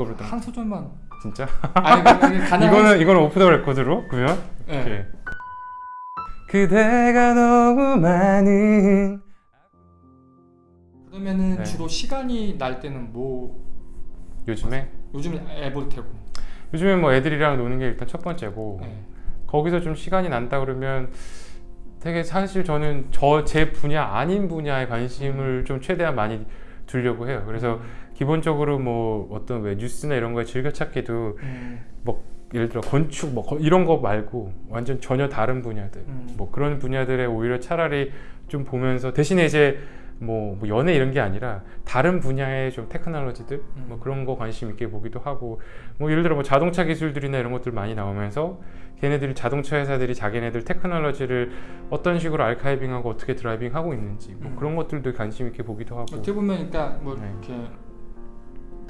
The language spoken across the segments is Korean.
그거로 또한 소절만 진짜 아니 그- 그게 가능한 이거는 이거는 오프 더 레코드로 그러면 네. 오케이. 그대가 너무 많은 그러면은 네. 주로 시간이 날 때는 뭐 요즘에 요즘 앱을 테고 요즘에 뭐 애들이랑 노는 게 일단 첫 번째고 네. 거기서 좀 시간이 난다 그러면 되게 사실 저는 저 제 분야 아닌 분야에 관심을 좀 최대한 많이 두려고 해요. 그래서 기본적으로 뭐 어떤 왜 뉴스나 이런 거에 즐겨찾기도 음, 예를 들어 건축 뭐 거- 이런 거 말고 완전 전혀 다른 분야들 음. 뭐 그런 분야들에 오히려 차라리 좀 보면서 대신에 이제 뭐, 뭐 연애 이런 게 아니라 다른 분야의 좀 테크놀로지들 뭐 음. 그런 거 관심 있게 보기도 하고 뭐 예를 들어 뭐 자동차 기술들이나 이런 것들 많이 나오면서 걔네들이 자동차 회사들이 자기네들 테크놀로지를 어떤 식으로 알카이빙하고 어떻게 드라이빙하고 있는지 뭐 음. 그런 것들도 관심 있게 보기도 하고 어떻게 보면 그러니까 뭐 네. 이렇게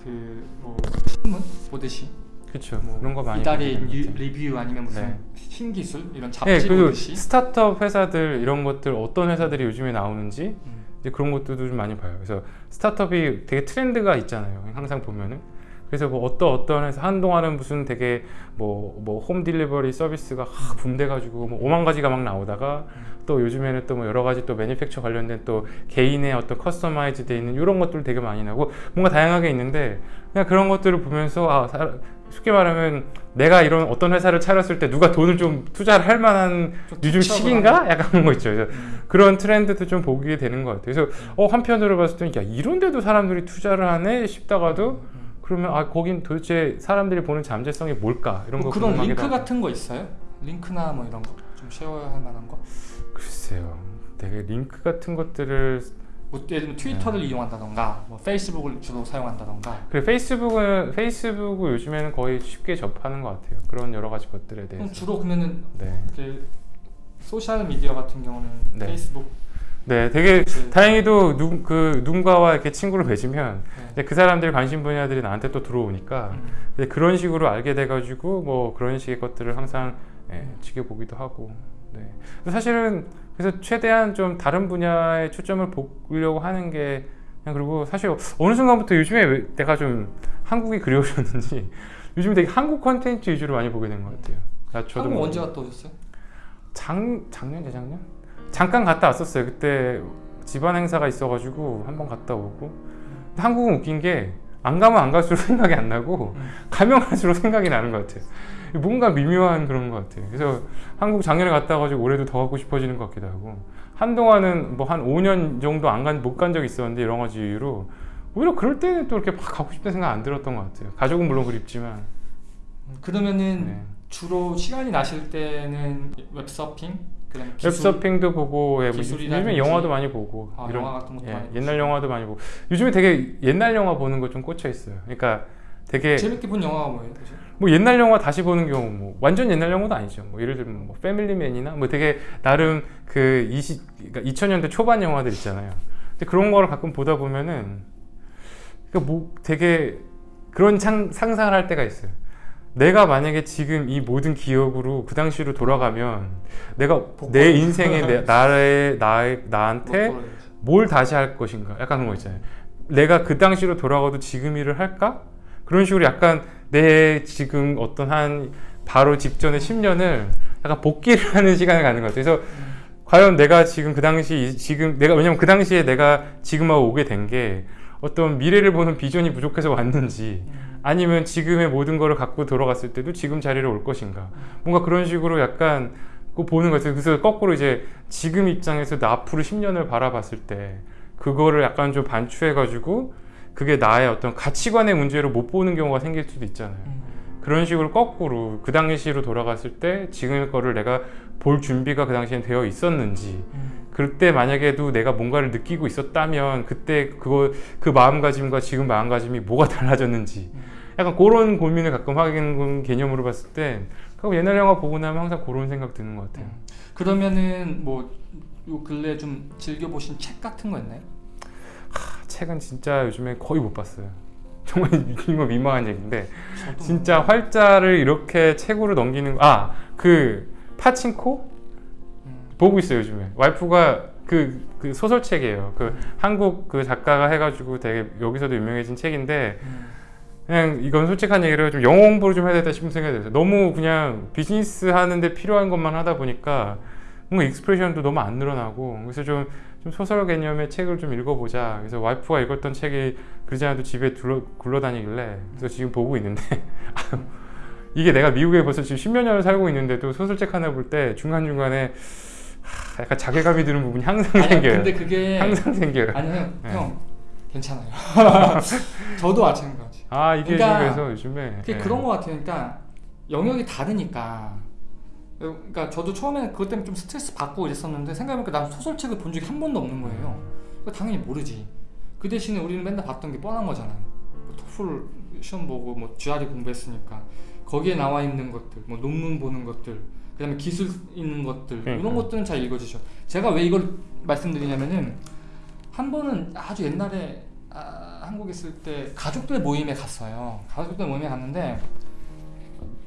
그뭐 신문 보듯이 그렇죠 뭐 그런 거 많이 이달의. 리뷰 아니면 무슨 네. 신기술 이런 예, 잡지 그리고 보듯이 스타트업 회사들 이런 것들 어떤 회사들이 요즘에 나오는지 음. 이제 그런 것들도 좀 많이 봐요. 그래서 스타트업이 되게 트렌드가 있잖아요. 항상 보면은. 그래서 뭐 어떤 어떤 회사 한동안은 무슨 되게 뭐 뭐 home delivery 서비스가 확 붐돼가지고 뭐 오만 가지가 막 나오다가 또 요즘에는 또 뭐 여러 가지 또 manufacture 관련된 또 개인의 어떤 customize 돼 있는 이런 것들 되게 많이 나고 뭔가 다양하게 있는데 그냥 그런 것들을 보면서 아 사- 쉽게 말하면 내가 이런 어떤 회사를 차렸을 때 누가 돈을 좀 투자를 할 만한 좀 요즘 시기인가 약간 그런 거 있죠. 그래서 음. 그런 트렌드도 좀 보게 되는 것 같아요. 그래서 어, 한편으로 봤을 때는 야 이런 데도 사람들이 투자를 하네 싶다가도 음. 그러면 아 거긴 도대체 사람들이 보는 잠재성이 뭘까 이런 뭐 거 그런 링크 하고. 같은 거 있어요? 링크나 뭐 이런 거 좀 share할 만한 거? 글쎄요. 되게 링크 같은 것들을 뭐 예를 들면 트위터를 네. 이용한다던가 뭐 페이스북을 주로 사용한다던가 그래 페이스북은 페이스북 요즘에는 거의 쉽게 접하는 것 같아요. 그런 여러 가지 것들에 대해서. 주로 그러면은 네. 소셜 미디어 같은 경우는 네. 페이스북 네, 되게 그- 다행히도 누, 그 누군가와 이렇게 친구를 맺으면 네. 그 사람들 관심 분야들이 나한테 또 들어오니까 음. 그런 식으로 알게 돼가지고 뭐 그런 식의 것들을 항상 예, 지켜보기도 하고 네. 사실은 그래서 최대한 좀 다른 분야에 초점을 보려고 하는 게 그냥 그리고 사실 어느 순간부터 요즘에 왜 내가 좀 한국이 그리워졌는지 요즘 되게 한국 컨텐츠 위주로 많이 보게 된 것 같아요. 나 저도 한국 뭐 언제 갔다 오셨어요? 작 작년 재작년 잠깐 갔다 왔었어요. 그때 집안 행사가 있어가지고 한번 갔다 오고 한국은 웃긴 게 안 가면 안 갈수록 생각이 안 나고 음. 가면 갈수록 생각이 나는 것 같아요. 뭔가 미묘한 그런 것 같아요. 그래서 한국 작년에 갔다 와가지고 올해도 더 가고 싶어지는 것 같기도 하고 한동안은 뭐 한 5년 정도 안 간 못 간 적이 있었는데 여러 가지 이유로 오히려 그럴 때는 또 이렇게 막 가고 싶다는 생각 안 들었던 것 같아요. 가족은 물론 그립지만 음, 그러면은 네. 주로 시간이 나실 때는 웹서핑 그다음에 기술, 웹서핑도 보고 예, 뭐. 요즘에 영화도 많이 보고 아, 이런 영화 같은 것도 예, 많이 옛날. 영화도 많이 보고 요즘에 되게 옛날 영화 보는 거 좀 꽂혀 있어요. 그러니까 되게 재밌게 본 영화가 뭐예요? 그죠? 뭐 옛날 영화 다시 보는 경우 뭐 완전 옛날 영화도 아니죠. 뭐 예를 들면 뭐 패밀리맨이나 뭐 되게 나름 그 20, 그러니까 2000년대 초반 영화들 있잖아요. 근데 그런 거를 가끔 보다 보면은 그러니까 뭐 되게 그런 창, 상상을 할 때가 있어요. 내가 만약에 지금 이 모든 기억으로 그 당시로 돌아가면 내가 내 인생에 내, 나의 나의 나한테 뭘 다시 할 것인가? 약간 그런 거 있잖아요. 내가 그 당시로 돌아가도 지금 일을 할까? 그런 식으로 약간 내 지금 어떤 한 바로 직전의 10년을 약간 복귀를 하는 시간을 갖는 것 같아요. 그래서 과연 내가 지금 그 당시 이- 지금 내가 왜냐면 그 당시에 내가 지금 하고 오게 된 게 어떤 미래를 보는 비전이 부족해서 왔는지 음. 아니면 지금의 모든 거를 갖고 돌아갔을 때도 지금 자리를 올 것인가 뭔가 그런 식으로 약간 그 보는 것 같아요 그래서 거꾸로 이제 지금 입장에서 나 앞으로 10년을 바라봤을 때 그거를 약간 좀 반추해 가지고 그게 나의 어떤 가치관의 문제로 못 보는 경우가 생길 수도 있잖아요 음. 그런 식으로 거꾸로 그 당시로 돌아갔을 때 지금의 거를 내가 볼 준비가 그 당시엔 되어 있었는지 음. 그때 만약에도 내가 뭔가를 느끼고 있었다면 그때 그거 그 마음가짐과 지금 마음가짐이 뭐가 달라졌는지 음. 약간 그런 고민을 가끔 하는 개념으로 봤을 때 그리고 옛날 영화 보고 나면 항상 그런 생각 드는 것 같아요. 음. 그러면은 뭐 요 근래 좀 즐겨 보신 책 같은 거 있나요? 아, 책은 진짜 요즘에 거의 못 봤어요. 정말 이거 민망한 얘기인데 진짜 뭐- 활자를 이렇게 책으로 넘기는 아그 파친코 음. 보고 있어요 요즘에 와이프가 그, 그 소설책이에요 그 한국 그 작가가 해가지고 되게 여기서도 유명해진 책인데 음. 그냥 이건 솔직한 얘기로 좀 영어 공부를 좀 해야 되다 싶은 생각이 들어요. 너무 그냥 비즈니스 하는데 필요한 것만 하다 보니까 뭔가 익스프레션도 너무 안 늘어나고 그래서 좀, 좀 소설 개념의 책을 좀 읽어보자. 그래서 와이프가 읽었던 책이 그러지 않아도 집에 둘러, 굴러다니길래 그래서 지금 보고 있는데 이게 내가 미국에 벌써 지금 십몇 년을 살고 있는데도 소설책 하나 볼 때 중간중간에 하, 약간 자괴감이 드는 부분이 항상 아니 생겨요. 근데 그게 항상 생겨요. 아니 형, 네. 형 괜찮아요. 저도 마찬가지. 아 이게 그러니까 그래서 요즘에 그게 예. 그런 것 같아요. 그러니까 영역이 다르니까. 그러니까 저도 처음에는 그것 때문에 좀 스트레스 받고 이랬었는데 생각해보니까 난 소설책을 본 적이 한 번도 없는 거예요. 그거 당연히 모르지. 그 대신에 우리는 맨날 봤던 게 뻔한 거잖아요. 뭐 토플 시험 보고 뭐 GRE 공부했으니까 거기에 나와 있는 것들, 뭐 논문 보는 것들, 그다음에 기술 있는 것들 그러니까. 이런 것들은 잘 읽어지죠. 제가 왜 이걸 말씀드리냐면은 한 번은 아주 옛날에 아, 한국에 있을 때 가족들 모임에 갔어요. 가족들 모임에 갔는데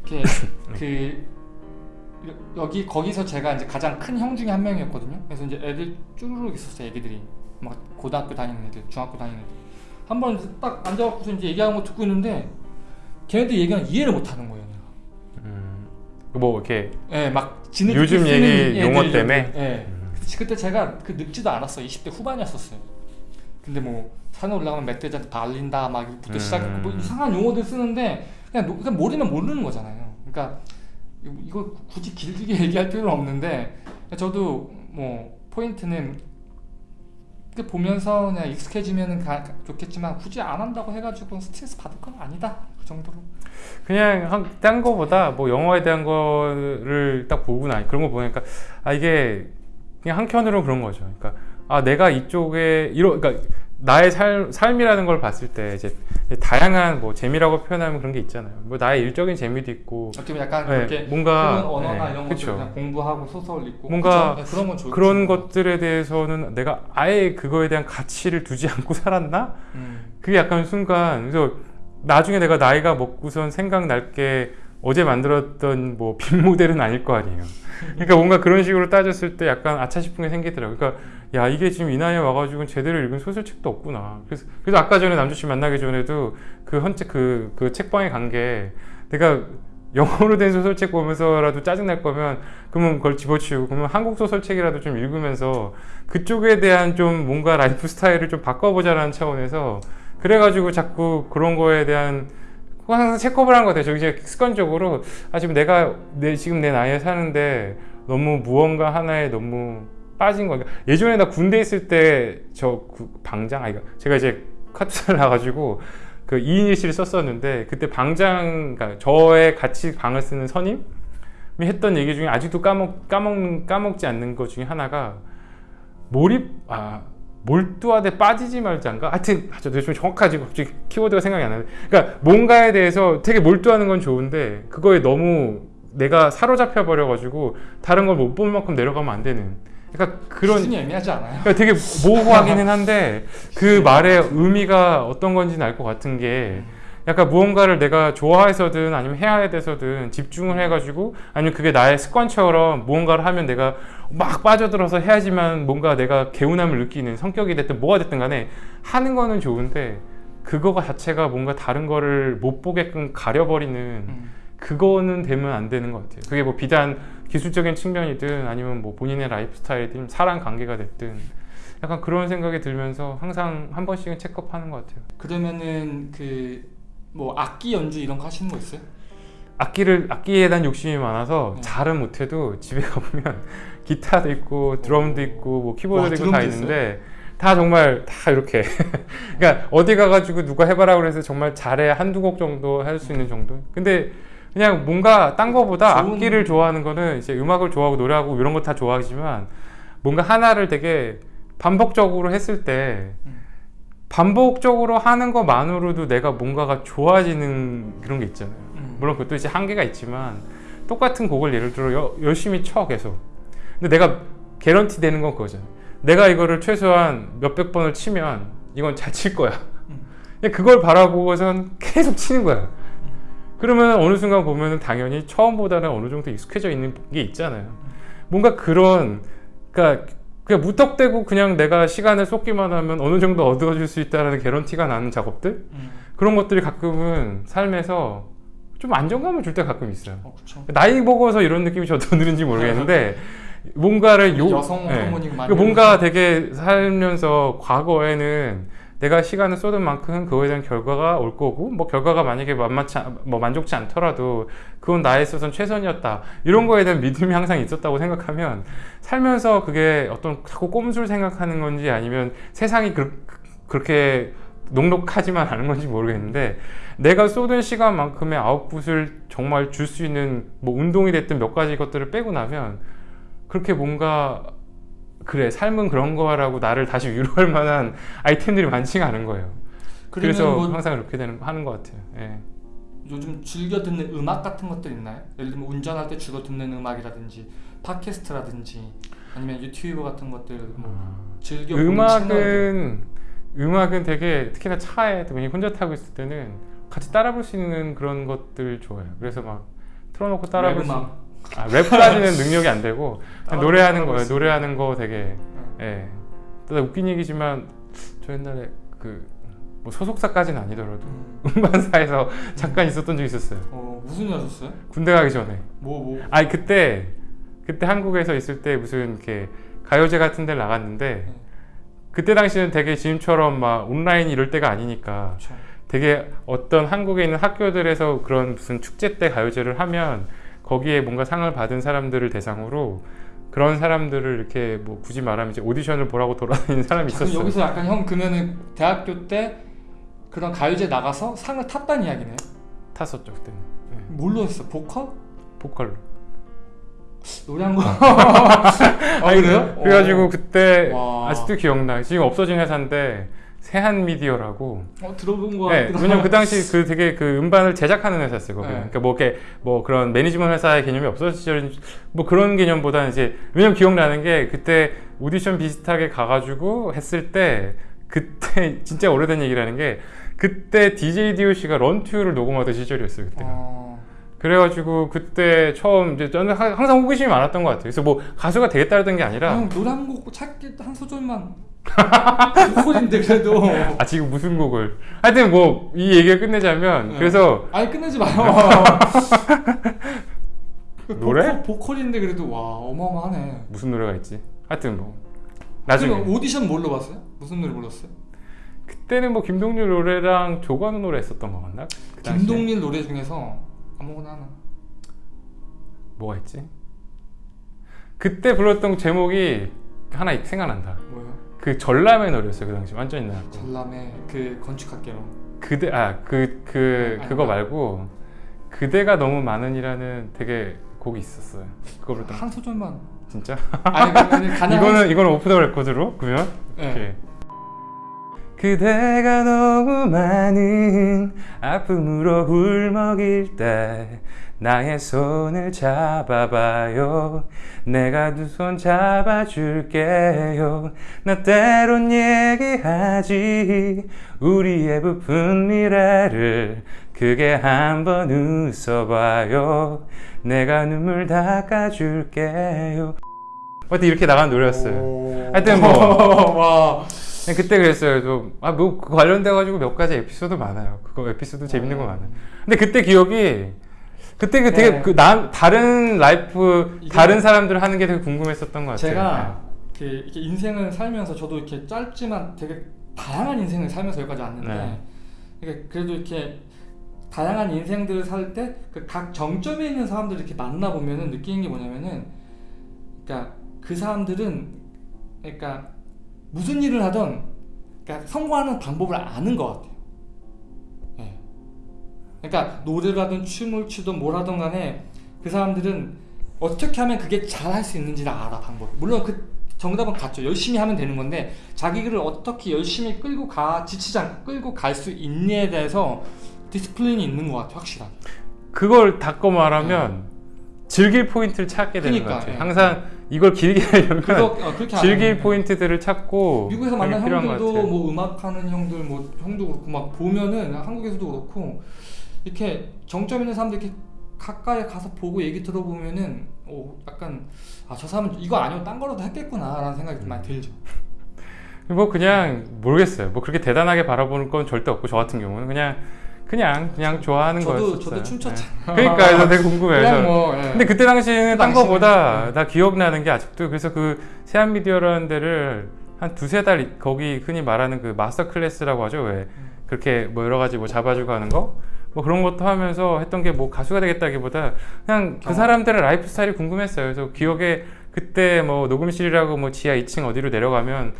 이렇게 그 여- 여기 거기서 제가 이제 가장 큰 형 중에 한 명이었거든요. 그래서 이제 애들 쭈루룩 있었어요. 애기들이 막 고등학교 다니는 애들, 중학교 다니는 애들. 한 번 딱 앉아갖고서 이제 얘기하는 거 듣고 있는데 걔네들 얘기는 이해를 못 하는 거예요. 음, 뭐 이렇게 예, 막 지네들끼리 요즘 얘기 용어 때문에? 예. 음. 그때 제가 그 늙지도 않았어. 20대 후반이었었어요. 근데 뭐 산에 올라가면 멧돼지한테 발린다 막 이부터 음. 시작했고 뭐 이상한 용어들 쓰는데 그냥, 노- 그냥 모르면 모르는 거잖아요. 그러니까 이거- 굳이 길게 얘기할 필요는 없는데 저도 뭐 포인트는 이렇게 보면서 그냥 익숙해지면 가, 좋겠지만 굳이 안 한다고 해가지고 스트레스 받을 건 아니다 그 정도로. 그냥 한, 딴 거보다 뭐 영어에 대한 거를 딱 보고 나 그런 거 보니까 아 이게 그냥 한켠으로 그런 거죠. 그러니까 아 내가 이쪽에 이런 그러니까 나의 삶, 삶이라는 걸 봤을 때 이제 다양한 뭐 재미라고 표현하면 그런 게 있잖아요. 뭐 나의 일적인 재미도 있고 어떻게 보면 약간 네, 그렇게 뭔가 언어나 네, 이런 것들 공부하고 소설 읽고 뭔가 그쵸? 네, 그런 건 좋, 그런 것들에 대해서는 내가 아예 그거에 대한 가치를 두지 않고 살았나? 음. 그게 약간 순간 그래서 나중에 내가 나이가 먹고선 생각날 게 어제 만들었던 뭐 BIM 모델은 아닐 거 아니에요. 그러니까 뭔가 그런 식으로 따졌을 때 약간 아차 싶은 게 생기더라고요. 그러니까 야 이게 지금 이 나이에 와가지고 제대로 읽은 소설책도 없구나. 그래서 그래서 아까 전에 남주 씨 만나기 전에도 그 헌책 그, 그 책방에 간 게 내가 영어로 된 소설책 보면서라도 짜증 날 거면 그러면 그걸 집어치우고 그러면 한국 소설책이라도 좀 읽으면서 그쪽에 대한 좀 뭔가 라이프 스타일을 좀 바꿔보자라는 차원에서 그래가지고 자꾸 그런 거에 대한 그거 항상 체크업을 하는 것 같아요. 저 이제 습관적으로 아 지금 내가 내 지금 내 나이에 사는데 너무 무언가 하나에 너무 빠진 거. 그러니까 예전에 나 군대 있을 때 저 방장 아이가 제가 이제 카투사를 나가지고 그 2인 1실을 썼었는데 그때 방장 그러니까 저의 같이 방을 쓰는 선임이 했던 얘기 중에 아직도 까먹 까먹 까먹지 않는 것 중에 하나가 몰입 아 몰두하되 빠지지 말자인가? 하여튼 아, 저도 좀 정확하지 갑자기 키워드가 생각이 안 나는데 그러니까 뭔가에 대해서 되게 몰두하는 건 좋은데 그거에 너무 내가 사로잡혀 버려 가지고 다른 걸 못 볼 만큼 내려가면 안 되는 그러니까 그런 기준이 애매하지 않아요? 그러니까 되게 모호하기는 한데 그 말의 의미가 어떤 건지는 알 것 같은 게 약간 무언가를 내가 좋아해서든 아니면 해야 돼서든 집중을 해가지고 아니면 그게 나의 습관처럼 무언가를 하면 내가 막 빠져들어서 해야지만 뭔가 내가 개운함을 느끼는 성격이 됐든 뭐가 됐든 간에 하는 거는 좋은데 그거가 자체가 뭔가 다른 거를 못 보게끔 가려버리는 음. 그거는 되면 안 되는 것 같아요. 그게 뭐 비단 기술적인 측면이든 아니면 뭐 본인의 라이프 스타일이든 사람 관계가 됐든 약간 그런 생각이 들면서 항상 한 번씩은 체크업하는 것 같아요. 그러면은 그 뭐 악기 연주 이런 거 하시는 거 있어요? 악기를 악기에 대한 욕심이 많아서 네. 잘은 못해도 집에 가보면 기타도 있고 드럼도 있고 뭐 키보드도 와, 있고 다 있는데 다 정말 다 이렇게 그러니까 어디 가가지고 누가 해봐라 그래서 정말 잘해 한두 곡 정도 할 수 있는 정도. 근데 그냥 뭔가 딴 거보다 좋은- 악기를 좋아하는 거는 이제 음악을 좋아하고 노래하고 이런 거 다 좋아하지만 뭔가 하나를 되게 반복적으로 했을 때 음. 반복적으로 하는 것만으로도 내가 뭔가가 좋아지는 그런 게 있잖아요. 음. 물론 그것도 이제 한계가 있지만 똑같은 곡을 예를 들어 여- 열심히 쳐 계속. 근데 내가 개런티 되는 건 그거잖아요. 내가 이거를 최소한 몇백 번을 치면 이건 잘 칠 거야. 음. 그걸 바라보고선 계속 치는 거야. 그러면 어느 순간 보면은 당연히 처음보다는 어느 정도 익숙해져 있는 게 있잖아요. 뭔가 그런 그러니까 그냥 무턱대고 그냥 내가 시간을 쏟기만 하면 어느 정도 얻어줄 수 있다는 개런티가 나는 작업들 음. 그런 것들이 가끔은 삶에서 좀 안정감을 줄 때 가끔 있어요. 어. 나이 먹어서 이런 느낌이 저도 드는지 모르겠는데 뭔가를 요 여성 예. 호르몬이 많이 그 뭔가. 되게 살면서 과거에는 내가 시간을 쏟은 만큼 그거에 대한 결과가 올 거고 뭐 결과가 만약에 만만치 않- 뭐 만족치 않더라도 그건 나에 있어서는 최선이었다 이런 거에 대한 믿음이 항상 있었다고 생각하면 살면서 그게 어떤 자꾸 꼼수를 생각하는 건지 아니면 세상이 그, 그렇게 녹록하지만 않은 건지 모르겠는데 내가 쏟은 시간만큼의 아웃풋을 정말 줄 수 있는 뭐 운동이 됐든 몇 가지 것들을 빼고 나면 그렇게 뭔가 그래 삶은 그런 거라고 나를 다시 위로할 만한 아이템들이 많지가 않은 거예요. 그래서 뭐 항상 그렇게 되는 하는 것 같아요. 예. 요즘 즐겨 듣는 음악 같은 것들 있나요? 예를 들면 운전할 때 주로 듣는 음악이라든지 팟캐스트라든지 아니면 유튜브 같은 것들 뭐 즐겨 보는 채널들. 음악은 음악은 되게 특히나 차에 또 혼자 타고 있을 때는 같이 따라 볼 수 있는 그런 것들 좋아요. 그래서 막 틀어놓고 따라 볼 수. 아, 랩까지는 능력이 안 되고 따라- 노래하는 거예요. 노래하는 거 되게 네. 예. 또 웃긴 얘기지만 저 옛날에 그 뭐 소속사까지는 아니더라도 음. 음반사에서 잠깐 있었던 적이 있었어요. 어 무슨 일 하셨어요? 군대 가기 전에. 뭐 뭐. 아니 그때 그때 한국에서 있을 때 무슨 이렇게 가요제 같은 데를 나갔는데 네. 그때 당시는 되게 지금처럼 막 온라인 이럴 때가 아니니까 그렇죠. 되게 어떤 한국에 있는 학교들에서 그런 무슨 축제 때 가요제를 하면 거기에 뭔가 상을 받은 사람들을 대상으로 그런 사람들을 이렇게 뭐 굳이 말하면 이제 오디션을 보라고 돌아다니는 사람이 있었어요. 여기서 약간 형 그러면은 대학교 때 그런 가요제 나가서 상을 탔다는 이야기네요. 탔었죠 그때는. 네. 뭘로 했어? 보컬? 보컬로. 노래 한 거? 아 그래요? 그래가지고 그때 와. 아직도 기억나. 지금 없어진 회사인데 세한 미디어라고. 어 들어본 거 네, 같기도 왜냐면 그 당시 그 되게 그 음반을 제작하는 회사였어요. 네. 그러니까 뭐 이렇게 뭐 그런 매니지먼트 회사의 개념이 없었을 뭐 그런 개념보다는 이제 왜냐면 기억나는 게 그때 오디션 비슷하게 가가지고 했을 때 그때 진짜 오래된 얘기라는 게 그때 DJ DOC가 런투를 녹음하던 시절이었어요. 그때가. 어... 그래가지고 그때 처음 이제 저는 하- 항상 호기심이 많았던 것 같아요. 그래서 뭐 가수가 되겠다던 게 아니라 형 노래 한 곡 찾기 한 소절만 보컬인데 그래도 아 지금 무슨 곡을 하여튼 뭐 이 얘기를 끝내자면 네. 그래서 아니 끝내지 마요 그 노래? 보컬, 보컬 인데 그래도 와 어마어마하네 무슨 노래가 있지? 하여튼 뭐 나중에 그럼 오디션 뭘로 봤어요? 무슨 노래 불렀어요? 그때는 뭐 김동률 노래랑 조관우 노래 했었던 거 같나? 그? 김동률 노래 중에서 아무거나 하나 뭐가 있지? 그때 불렀던 제목이 하나 생각난다. 뭐예요? 그 전람의 노래였어요 그 당시 완전 옛날 거. 전람의 그 건축학개론 그대 아그그 아닌가? 그거 말고 그대가 너무 많은이라는 되게 곡이 있었어요. 그거 거. 한 소절만 진짜? 아니 가능한 이거는 이거는 오프 더 레코드로 그러면 네. 그대가 너무 많은 아픔으로 울먹일 때 나의 손을 잡아봐요. 내가 두 손 잡아줄게요. 나 때론 얘기하지. 우리의 부푼 미래를 크게 한번 웃어봐요. 내가 눈물 닦아줄게요. 하여튼 이렇게 나간 노래였어요. 하여튼 뭐. 와. 그냥 그때 그랬어요. 좀, 아, 뭐, 그 관련돼가지고 몇 가지 에피소드 많아요. 그거 에피소드 재밌는 거 많아요. 근데 그때 기억이, 그때 그 되게, 네. 그, 남, 다른 life, 다른 사람들 하는 게 되게 궁금했었던 것 같아요. 제가 이렇게, 이렇게 인생을 살면서 저도 이렇게 짧지만 되게 다양한 인생을 살면서 여기까지 왔는데 네. 이게 그래도 이렇게 다양한 인생들을 살 때 그 각 정점에 있는 사람들 이렇게 만나 보면은 느끼는 게 뭐냐면은 그러니까 그 사람들은 그러니까 무슨 일을 하던 그러니까 성공하는 방법을 아는 것 같아요. 예. 그러니까 노래를 하든 춤을 추든 뭘 하든 간에 그 사람들은 어떻게 하면 그게 잘 할 수 있는지를 알아 방법. 물론 그 정답은 같죠. 열심히 하면 되는 건데 자기를 어떻게 열심히 끌고 가 지치지 않고 끌고 갈 수 있냐에 대해서 discipline이 있는 것 같아 확실하게. 그걸 바꿔 말하면 즐길 포인트를 찾게 되는 그러니까, 것 같아요. 예. 항상 이걸 길게 하려면 그거 어, 즐길. 포인트들을 찾고 미국에서 만난 형들도 같아요. 뭐 음악하는 형들 뭐 형도 그렇고 막 보면은 한국에서도 그렇고 이렇게 정점 있는 사람들 이렇게 가까이 가서 보고 얘기 들어보면은 오 약간 아 저 사람은 이거 아니면 딴 거라도 했겠구나라는 생각이 좀 많이 들죠. 뭐 그냥 모르겠어요. 뭐 그렇게 대단하게 바라보는 건 절대 없고 저 같은 경우는 그냥 그냥 그냥 좋아하는 저도 거였어요. 저도 춤췄잖아요. 네. 그러니까 그래서 되게 궁금해요. 그냥 뭐. 예. 근데 그때 당시에는 딴 거보다 네. 나 기억나는 게 아직도 그래서 그 세한미디어라는 데를 한 두세 달 거기 흔히 말하는 그 마스터 클래스라고 하죠 왜 그렇게 뭐 여러 가지 뭐 잡아주고 하는 거 뭐 그런 것도 하면서 했던 게 뭐 가수가 되겠다기보다 그냥 그 어. 사람들의 라이프 스타일이 궁금했어요 그래서 기억에 그때 뭐 녹음실이라고 뭐 지하 2층 어디로 내려가면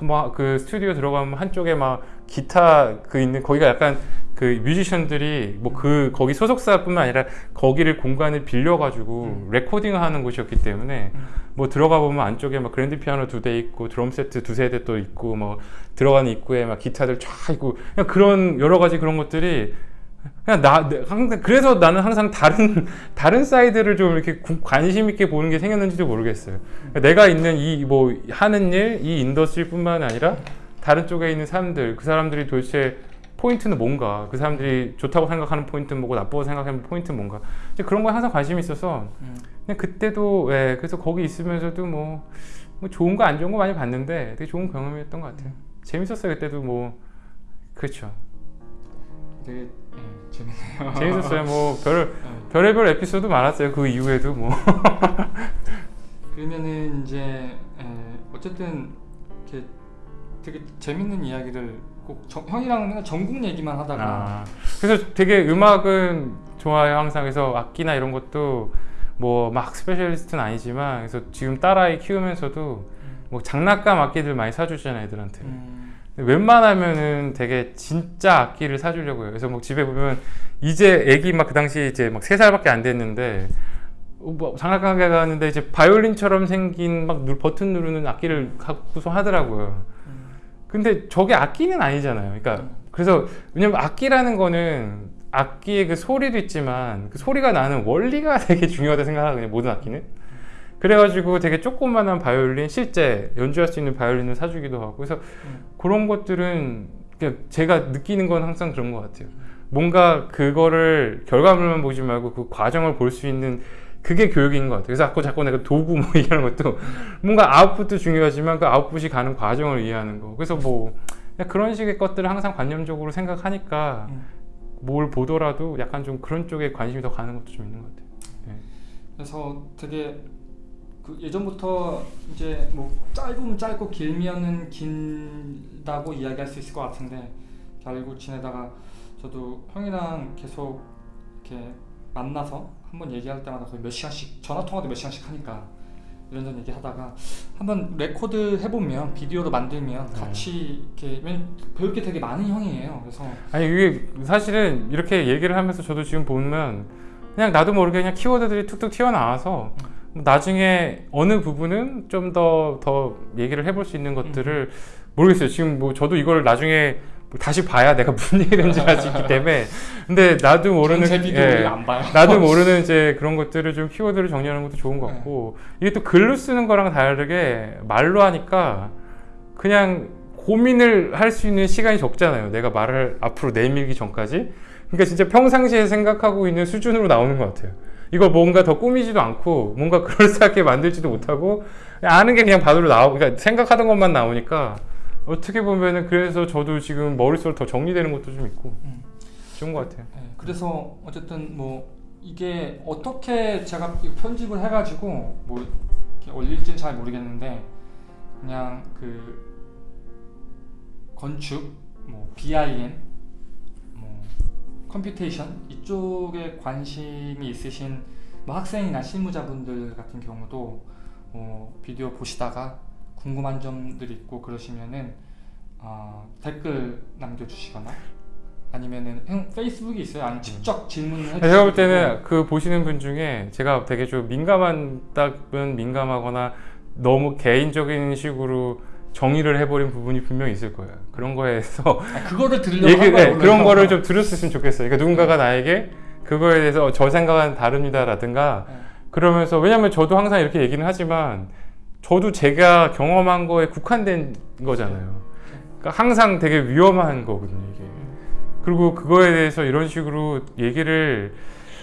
막그 스튜디오 들어가면 한쪽에 막 기타 그 있는 거기가 약간 그 뮤지션들이 뭐 그 거기 소속사뿐만 아니라 거기를 공간을 빌려가지고 레코딩을 하는 곳이었기 때문에 음. 뭐 들어가 보면 안쪽에 막 그랜드 피아노 두 대 있고 드럼 세트 두세 대 또 있고 뭐 들어가는 입구에 막 기타들 쫙 있고 그냥 그런 여러 가지 그런 것들이 그냥 나 내- 항상 그래서 나는 항상 다른 다른 사이드를 좀 이렇게 구- 관심 있게 보는 게 생겼는지도 모르겠어요. 그러니까 내가 있는 이 뭐 하는 일, 이 industry뿐만 아니라 다른 쪽에 있는 사람들, 그 사람들이 도대체 포인트는 뭔가, 그 사람들이 좋다고 생각하는 포인트는 뭐고 나쁘고 생각하는 포인트는 뭔가, 그런 거에 항상 관심이 있어서 음. 그때도 예, 그래서 거기 있으면서도 뭐, 뭐 좋은 거 안 좋은 거 많이 봤는데 되게 좋은 경험이었던 것 같아요. 재밌었어요 그때도 뭐 그렇죠. 되게 예, 재밌네요. 재밌었어요. 뭐 별 예. 별의별 에피소드 많았어요. 그 이후에도 뭐. 그러면은 이제 에, 어쨌든 이렇게 되게 재밌는 이야기를 꼭 정- 형이랑 맨날 전국 얘기만 하다가 아, 그래서 되게 음악은 좋아요 항상 그래서 악기나 이런 것도 뭐 막 specialist는 아니지만 그래서 지금 딸아이 키우면서도 뭐 장난감 악기들 많이 사주잖아요 애들한테 음, 웬만하면은 되게 진짜 악기를 사주려고 해요 그래서 뭐 집에 보면 이제 애기 막 그 당시 이제 막 세 살밖에 안 됐는데 어, 뭐 장난감 가게 갔는데 이제 바이올린처럼 생긴 막 누- 버튼 누르는 악기를 갖고서 하더라고요 음, 근데 저게 악기는 아니잖아요. 그러니까 음. 그래서 왜냐면 악기라는 거는 악기의 그 소리도 있지만 그 소리가 나는 원리가 되게 중요하다 생각하거든요. 모든 악기는. 그래가지고 되게 조그만한 바이올린 실제 연주할 수 있는 바이올린을 사주기도 하고 그래서 음. 그런 것들은 그냥 제가 느끼는 건 항상 그런 것 같아요. 뭔가 그거를 결과물만 보지 말고 그 과정을 볼 수 있는 그게 교육인 것 같아요. 그래서 자꾸 자꾸 내가 도구 뭐 얘기하는 것도 뭔가 아웃풋도 중요하지만 그 아웃풋이 가는 과정을 이해하는 거. 그래서 뭐 그런 식의 것들을 항상 관념적으로 생각하니까 음. 뭘 보더라도 약간 좀 그런 쪽에 관심이 더 가는 것도 좀 있는 것 같아요. 그래서 되게 그 예전부터 이제 뭐 짧으면 짧고 길면은 길다고 이야기할 수 있을 것 같은데 잘 알고 지내다가 저도 형이랑 계속 이렇게 만나서 한번 얘기할 때마다 거의 몇 시간씩 전화 통화도 몇 시간씩 하니까 이런저런 얘기하다가 한번 레코드 해보면 비디오로 만들면 네. 같이 이렇게 배울 게 되게 많은 형이에요. 그래서 아니 이게 사실은 이렇게 얘기를 하면서 저도 지금 보면 그냥 나도 모르게 그냥 키워드들이 툭툭 튀어나와서 뭐 나중에 어느 부분은 좀더더 얘기를 해볼 수 있는 것들을 모르겠어요. 지금 뭐 저도 이걸 나중에 뭐 다시 봐야 내가 무슨 얘기를 할수 있기 때문에 근데 나도 모르는 예. 나도 모르는 이제 그런 것들을 좀 키워드를 정리하는 것도 좋은 것 같고 이게 또 글로 쓰는 거랑 다르게 말로 하니까 그냥 고민을 할 수 있는 시간이 적잖아요. 내가 말을 앞으로 내밀기 전까지. 그러니까 진짜 평상시에 생각하고 있는 수준으로 나오는 것 같아요. 이거 뭔가 더 꾸미지도 않고 뭔가 그럴싸하게 만들지도 못하고 아는 게 그냥 바로 나오고 그러니까 생각하던 것만 나오니까 어떻게 보면은 그래서 저도 지금 머릿속으로 더 정리되는 것도 좀 있고 음. 좋은 것 같아요. 네, 그래서 어쨌든 뭐 이게 어떻게 제가 이 편집을 해가지고 뭐 이렇게 올릴지는 잘 모르겠는데 그냥 그 건축, 뭐 BIM, 뭐 computation 이쪽에 관심이 있으신 뭐 학생이나 실무자분들 같은 경우도 어, 비디오 보시다가 궁금한 점들이 있고 그러시면은 어, 댓글 남겨주시거나 아니면은 형 페이스북이 있어요? 아니면 직접 질문을 해주시고 제가 볼 때는 그 보시는 분 중에 제가 되게 좀 민감한 답은 민감하거나 너무 개인적인 식으로 정의를 해버린 부분이 분명히 있을 거예요. 그런 거에서 아, 그거를 들으려고 얘기, 네. 그런 거를 좀 들었으면 좋겠어요. 그러니까 누군가가 나에게 그거에 대해서 어, 저 생각은 다릅니다라든가 네. 그러면서 왜냐면 저도 항상 이렇게 얘기는 하지만 저도 제가 경험한 거에 국한된 거잖아요. 그러니까 항상 되게 위험한 거거든요, 이게. 그리고 그거에 대해서 이런 식으로 얘기를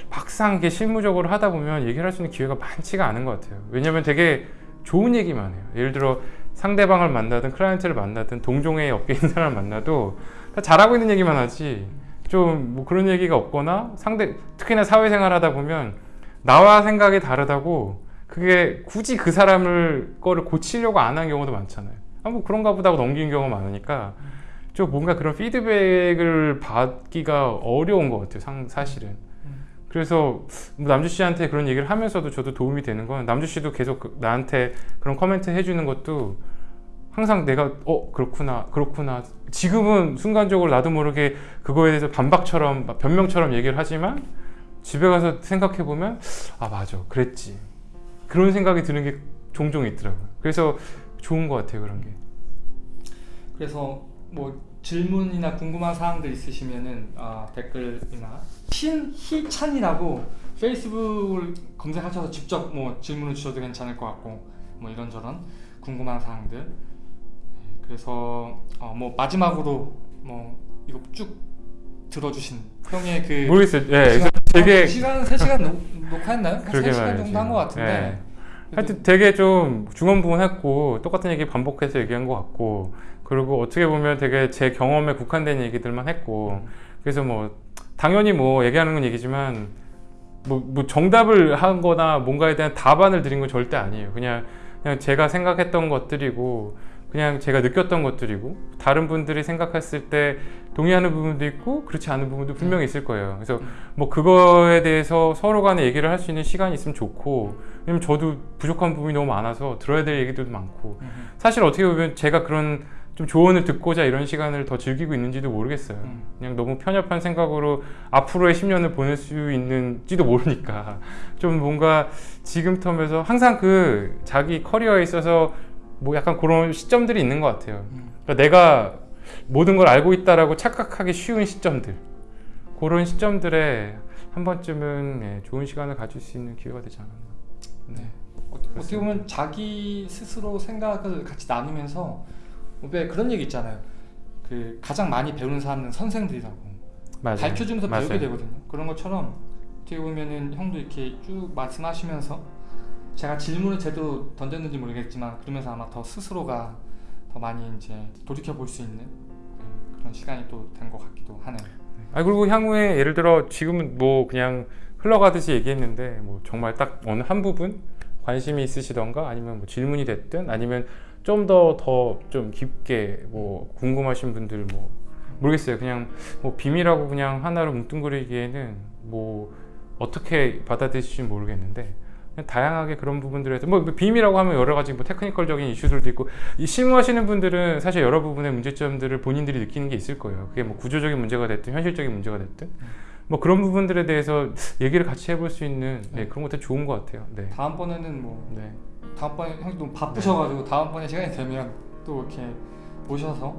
막상 이렇게 실무적으로 하다 보면 얘기를 할 수 있는 기회가 많지가 않은 것 같아요. 왜냐면 되게 좋은 얘기만 해요. 예를 들어 상대방을 만나든 클라이언트를 만나든 동종의 있는 사람을 만나도 다 잘하고 있는 얘기만 하지 좀 뭐 그런 얘기가 없거나 상대 특히나 사회생활 하다 보면 나와 생각이 다르다고 그게 굳이 그 사람을 거를 고치려고 안 한 경우도 많잖아요. 아, 뭐 그런가 보다 하고 넘기는 경우가 많으니까 좀 뭔가 그런 피드백을 받기가 어려운 것 같아요. 상, 사실은. 음. 그래서 뭐 남주 씨한테 그런 얘기를 하면서도 저도 도움이 되는 건 남주 씨도 계속 그- 나한테 그런 코멘트 해주는 것도 항상 내가 어 그렇구나 그렇구나. 지금은 순간적으로 나도 모르게 그거에 대해서 반박처럼 막 변명처럼 얘기를 하지만 집에 가서 생각해 보면 아 맞아. 그랬지. 그런 생각이 드는 게 종종 있더라고요. 그래서 좋은 것 같아요 그런 게. 그래서 뭐 질문이나 궁금한 사항들 있으시면은 아, 댓글이나 신희찬이라고 페이스북을 검색하셔서 직접 뭐 질문을 주셔도 괜찮을 것 같고 뭐 이런저런 궁금한 사항들 네, 그래서 어, 뭐 마지막으로 뭐 이거 쭉 들어주신 형의 그 모르겠어요 예 시간, 되게 2시간, 3시간 녹, 녹화했나요? 한 그러게 3시간 말이지. 정도 한 것 같은데 예. 하여튼 되게 좀 중언부언했고 똑같은 얘기 반복해서 얘기한 것 같고 그리고 어떻게 보면 되게 제 경험에 국한된 얘기들만 했고 그래서 뭐 당연히 뭐 얘기하는 건 얘기지만 뭐, 뭐 정답을 한 거나 뭔가에 대한 답안을 드린 건 절대 아니에요. 그냥 그냥 제가 생각했던 것들이고 그냥 제가 느꼈던 것들이고 다른 분들이 생각했을 때 동의하는 부분도 있고 그렇지 않은 부분도 분명히 있을 거예요. 그래서 뭐 그거에 대해서 서로 간에 얘기를 할 수 있는 시간이 있으면 좋고 왜냐면 저도 부족한 부분이 너무 많아서 들어야 될 얘기들도 많고. 음, 사실 어떻게 보면 제가 그런 좀 조언을 듣고자 이런 시간을 더 즐기고 있는지도 모르겠어요 음. 그냥 너무 편협한 생각으로 앞으로의 10년을 보낼 수 있는지도 모르니까 좀 뭔가 지금 텀에서 항상 그 자기 커리어에 있어서 뭐 약간 그런 시점들이 있는 것 같아요 음. 그러니까 내가 모든 걸 알고 있다라고 착각하기 쉬운 시점들 그런 시점들에 한 번쯤은 예, 좋은 시간을 가질 수 있는 기회가 되지 않았나 네. 어, 어떻게 보면 자기 스스로 생각을 같이 나누면서 왜 그런 얘기 있잖아요. 그 가장 많이 배우는 사람은 선생들이라고 맞아요. 가르쳐주면서 맞아요. 배우게 되거든요. 그런 것처럼 어떻게 보면은 형도 이렇게 쭉 말씀하시면서 제가 질문을 제대로 던졌는지 모르겠지만 그러면서 아마 더 스스로가 더 많이 이제 돌이켜 볼 수 있는 네, 그런 시간이 또 된 것 같기도 하네요. 아 그리고 향후에 예를 들어 지금은 뭐 그냥 흘러가듯이 얘기했는데 뭐 정말 딱 어느 한 부분 관심이 있으시던가 아니면 뭐 질문이 됐든 아니면 좀 더 더 좀 깊게 뭐 궁금하신 분들 뭐 모르겠어요 그냥 뭐 비밀하고 그냥 하나로 뭉뚱그리기에는 뭐 어떻게 받아들일지 모르겠는데 다양하게 그런 부분들에서 뭐 비밀이라고 하면 여러 가지 뭐 테크니컬적인 이슈들도 있고 이 실무하시는 분들은 사실 여러 부분의 문제점들을 본인들이 느끼는 게 있을 거예요. 그게 뭐 구조적인 문제가 됐든 현실적인 문제가 됐든 뭐 그런 부분들에 대해서 얘기를 같이 해볼 수 있는 네, 그런 것도 좋은 것 같아요. 네. 다음번에는 뭐 네. 다음번에 형이 너무 바쁘셔가지고 다음번에 시간이 되면 또 이렇게 모셔서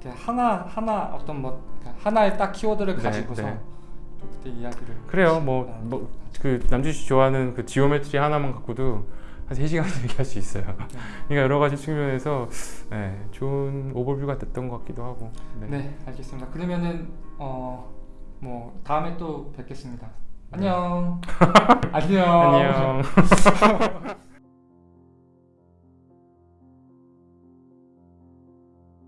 이렇게 하나 하나 어떤 뭐 하나의 딱 키워드를 네, 가지고서 네. 또 그때 이야기를 그래요. 뭐, 뭐, 그 남주 씨 좋아하는 그 geometry 하나만 갖고도 한 3시간 얘기할 수 있어요. 그러니까 여러 가지 측면에서 네, 좋은 오버뷰가 됐던 것 같기도 하고. 네. 네 알겠습니다. 그러면은 어 뭐 다음에 또 뵙겠습니다. 안녕. 안녕. 안녕.